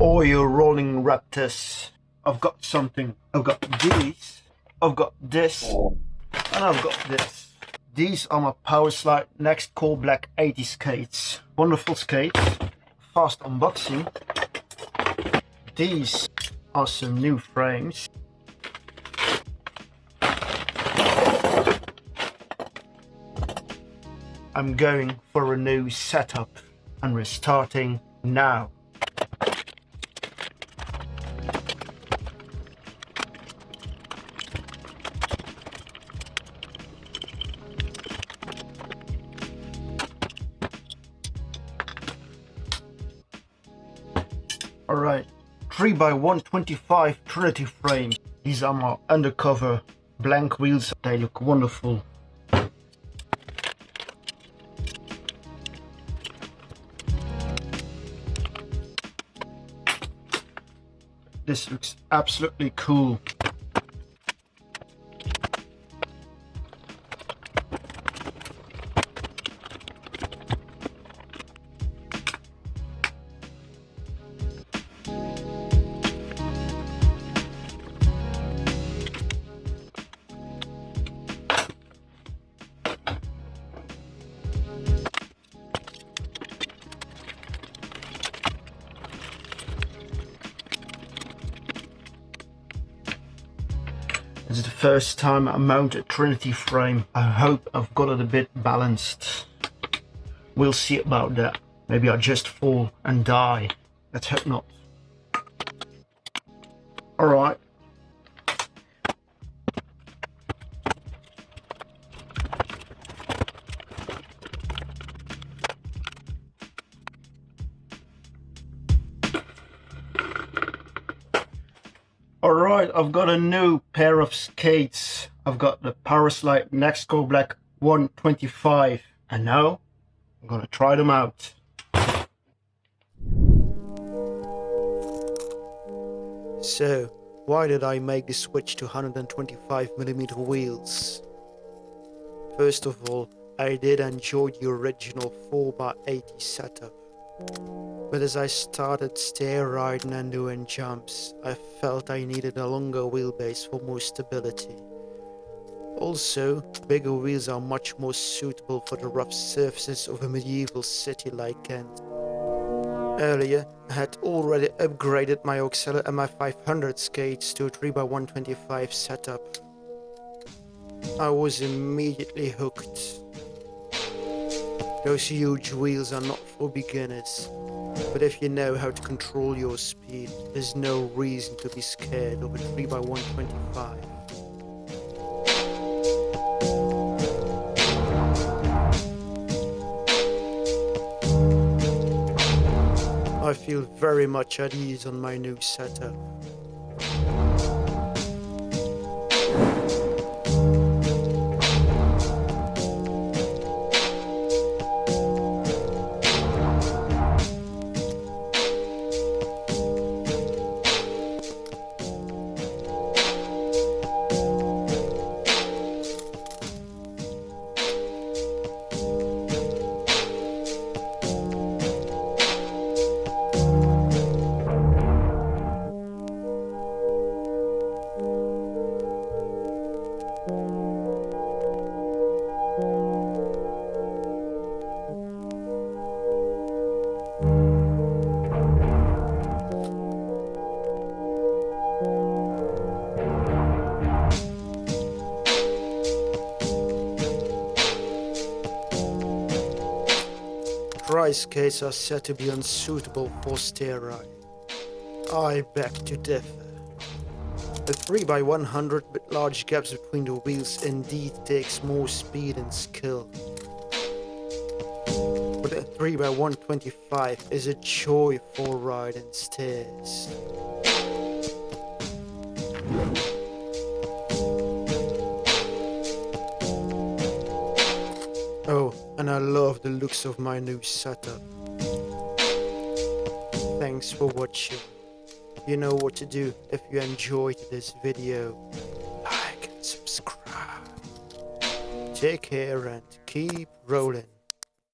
Oil rolling raptors. I've got something. I've got these. I've got this. And I've got this. These are my Powerslide Next Core Black 80 skates. Wonderful skates. Fast unboxing. These are some new frames. I'm going for a new setup and we're starting now. Alright, 3x125 Trinity frame. These are my undercover blank wheels. They look wonderful. This looks absolutely cool. This is the first time I mount a Trinity frame. I hope I've got it a bit balanced. We'll see about that. Maybe I just fall and die. Let's hope not. Alright. Alright, I've got a new pair of skates. I've got the Powerslide Next Core Black 125. And now, I'm gonna try them out. So, why did I make the switch to 125mm wheels? First of all, I did enjoy the original 4x80 setup. But as I started stair riding and doing jumps, I felt I needed a longer wheelbase for more stability. Also, bigger wheels are much more suitable for the rough surfaces of a medieval city like Ghent. Earlier, I had already upgraded my Oxelo MI500 skates to a 3x125 setup. I was immediately hooked. Those huge wheels are not for beginners, but if you know how to control your speed, there's no reason to be scared of a 3x125. I feel very much at ease on my new setup. Dry skates are said to be unsuitable for riding. I beg to differ. A 3x100 with large gaps between the wheels indeed takes more speed and skill. But a 3x125 is a joy for riding stairs. And I love the looks of my new setup. Thanks for watching. You know what to do if you enjoyed this video. Like and subscribe. Take care and keep rolling.